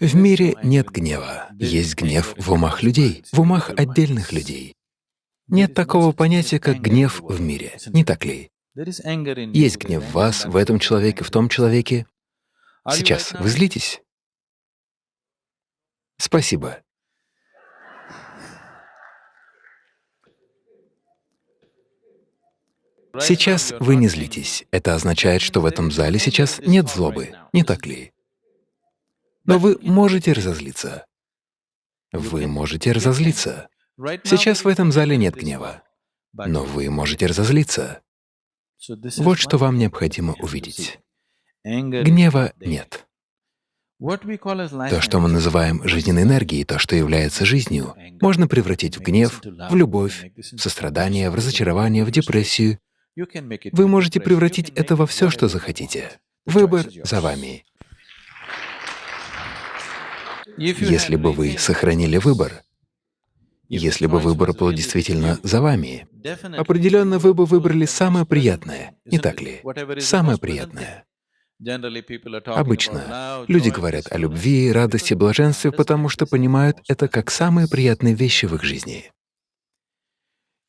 В мире нет гнева, есть гнев в умах людей, в умах отдельных людей. Нет такого понятия, как гнев в мире, не так ли? Есть гнев в вас, в этом человеке, в том человеке. Сейчас вы злитесь? Спасибо. Сейчас вы не злитесь. Это означает, что в этом зале сейчас нет злобы, не так ли? Но вы можете разозлиться. Вы можете разозлиться. Сейчас в этом зале нет гнева, но вы можете разозлиться. Вот что вам необходимо увидеть. Гнева нет. То, что мы называем жизненной энергией, то, что является жизнью, можно превратить в гнев, в любовь, в сострадание, в разочарование, в депрессию. Вы можете превратить это во все, что захотите. Выбор за вами. Если бы вы сохранили выбор, если бы выбор был действительно за вами, определенно вы бы выбрали самое приятное, не так ли? Самое приятное. Обычно люди говорят о любви, радости, блаженстве, потому что понимают это как самые приятные вещи в их жизни.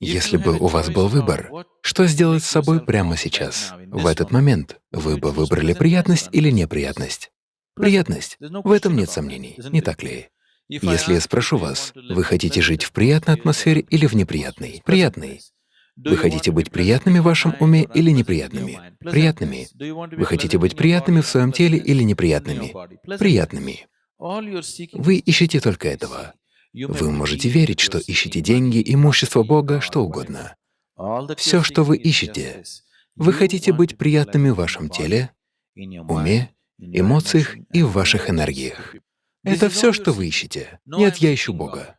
Если бы у вас был выбор, что сделать с собой прямо сейчас, в этот момент, вы бы выбрали приятность или неприятность? Приятность. В этом нет сомнений, не так ли? Если я спрошу вас, вы хотите жить в приятной атмосфере или в неприятной? Приятной. Вы хотите быть приятными в вашем уме или неприятными? Приятными. Вы хотите быть приятными в своем теле или неприятными? Приятными. Вы ищете только этого. Вы можете верить, что ищете деньги, имущество Бога, что угодно. Все, что вы ищете. Вы хотите быть приятными в вашем теле, уме, эмоциях и в ваших энергиях. Это все, что вы ищете. Нет, я ищу Бога.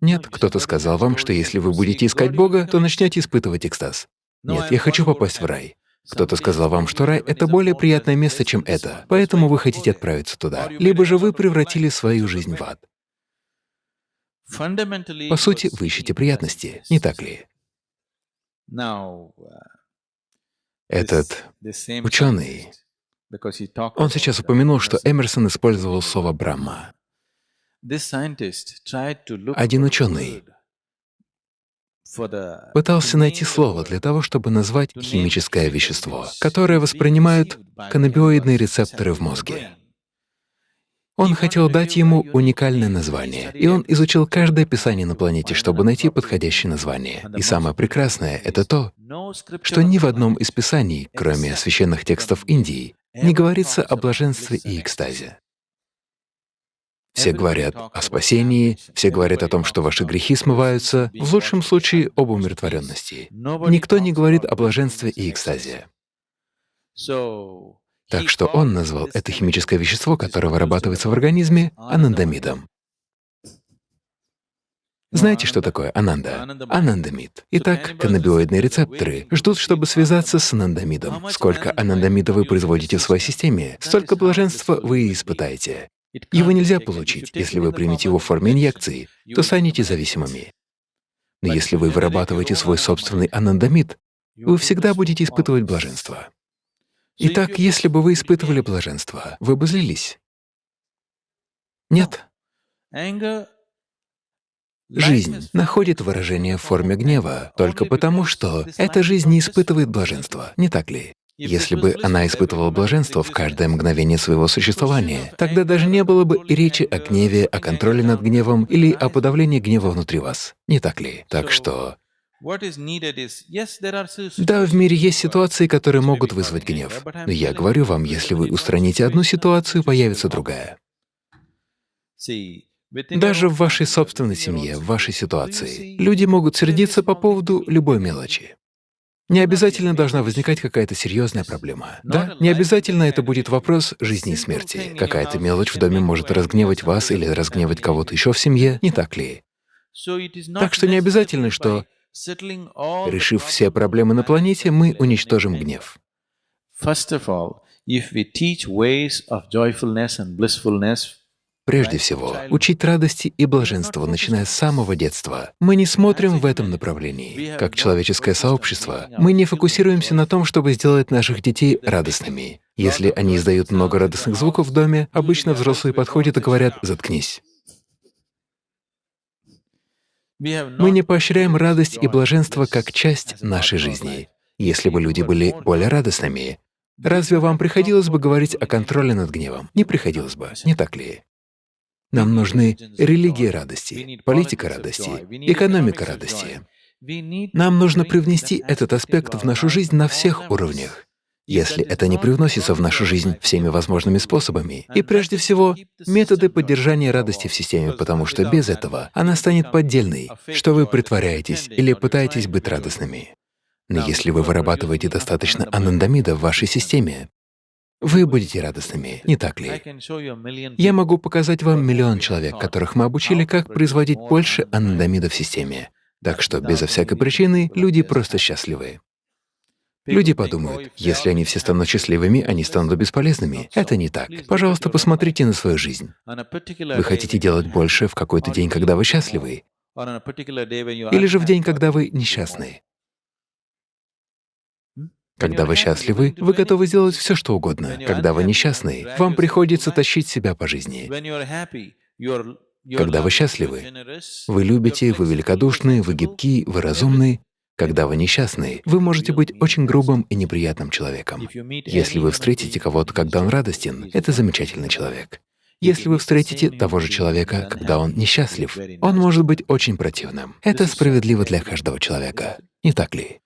Нет, кто-то сказал вам, что если вы будете искать Бога, то начнете испытывать экстаз. Нет, я хочу попасть в рай. Кто-то сказал вам, что рай — это более приятное место, чем это, поэтому вы хотите отправиться туда. Либо же вы превратили свою жизнь в ад. По сути, вы ищете приятности, не так ли? Этот ученый, он сейчас упомянул, что Эмерсон использовал слово «брахма». Один ученый пытался найти слово для того, чтобы назвать химическое вещество, которое воспринимают каннабиоидные рецепторы в мозге. Он хотел дать ему уникальное название, и он изучил каждое писание на планете, чтобы найти подходящее название. И самое прекрасное — это то, что ни в одном из писаний, кроме священных текстов Индии, не говорится о блаженстве и экстазе. Все говорят о спасении, все говорят о том, что ваши грехи смываются, в лучшем случае об умиротворенности. Никто не говорит о блаженстве и экстазе. Так что он назвал это химическое вещество, которое вырабатывается в организме, анандамидом. Знаете, что такое ананда? Анандамид. Итак, каннабиоидные рецепторы ждут, чтобы связаться с анандамидом. Сколько анандамида вы производите в своей системе, столько блаженства вы испытаете. Его нельзя получить, если вы примете его в форме инъекции, то станете зависимыми. Но если вы вырабатываете свой собственный анандамид, вы всегда будете испытывать блаженство. Итак, если бы вы испытывали блаженство, вы бы злились? Нет. Жизнь находит выражение в форме гнева только потому, что эта жизнь не испытывает блаженства, не так ли? Если бы она испытывала блаженство в каждое мгновение своего существования, тогда даже не было бы и речи о гневе, о контроле над гневом или о подавлении гнева внутри вас, не так ли? Так что… Да, в мире есть ситуации, которые могут вызвать гнев. Но я говорю вам, если вы устраните одну ситуацию, появится другая. Даже в вашей собственной семье, в вашей ситуации, люди могут сердиться по поводу любой мелочи. Не обязательно должна возникать какая-то серьезная проблема. Да, не обязательно это будет вопрос жизни и смерти. Какая-то мелочь в доме может разгневать вас или разгневать кого-то еще в семье, не так ли? Так что не обязательно, что, решив все проблемы на планете, мы уничтожим гнев. Прежде всего учить радости и блаженству, начиная с самого детства. Мы не смотрим в этом направлении. Как человеческое сообщество, мы не фокусируемся на том, чтобы сделать наших детей радостными. Если они издают много радостных звуков в доме, обычно взрослые подходят и говорят «заткнись». Мы не поощряем радость и блаженство как часть нашей жизни. Если бы люди были более радостными, разве вам приходилось бы говорить о контроле над гневом? Не приходилось бы, не так ли? Нам нужны религия радости, политика радости, экономика радости. Нам нужно привнести этот аспект в нашу жизнь на всех уровнях. Если это не привносится в нашу жизнь всеми возможными способами, и прежде всего методы поддержания радости в системе, потому что без этого она станет поддельной, что вы притворяетесь или пытаетесь быть радостными. Но если вы вырабатываете достаточно анандамида в вашей системе, вы будете радостными, не так ли? Я могу показать вам миллион человек, которых мы обучили, как производить больше анандамида в системе. Так что безо всякой причины люди просто счастливы. Люди подумают, если они все станут счастливыми, они станут бесполезными. Это не так. Пожалуйста, посмотрите на свою жизнь. Вы хотите делать больше в какой-то день, когда вы счастливы? Или же в день, когда вы несчастны? Когда вы счастливы, вы готовы сделать все, что угодно. Когда вы несчастны, вам приходится тащить себя по жизни. Когда вы счастливы, вы любите, вы великодушны, вы гибки, вы разумны, когда вы несчастны, вы можете быть очень грубым и неприятным человеком. Если вы встретите кого-то, когда он радостен, это замечательный человек. Если вы встретите того же человека, когда он несчастлив, он может быть очень противным. Это справедливо для каждого человека, не так ли?